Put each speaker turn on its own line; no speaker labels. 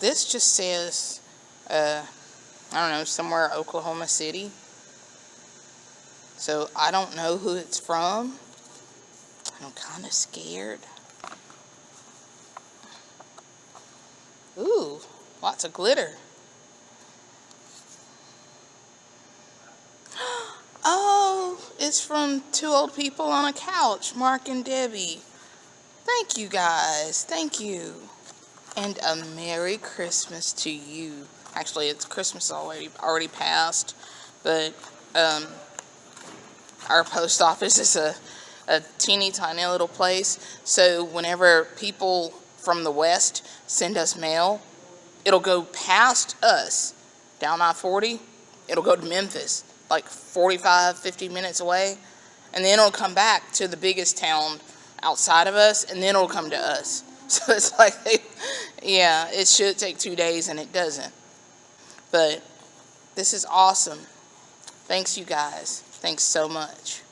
this just says, uh, I don't know, somewhere Oklahoma City. So I don't know who it's from. I'm kind of scared. Ooh, lots of glitter. Oh, it's from two old people on a couch, Mark and Debbie. Thank you guys. Thank you. And a Merry Christmas to you. Actually, it's Christmas already already passed, but um, our post office is a, a teeny tiny little place. So whenever people from the west send us mail, it'll go past us down I-40. It'll go to Memphis, like 45, 50 minutes away. And then it'll come back to the biggest town outside of us, and then it'll come to us. So it's like, yeah, it should take two days, and it doesn't. But this is awesome. Thanks, you guys. Thanks so much.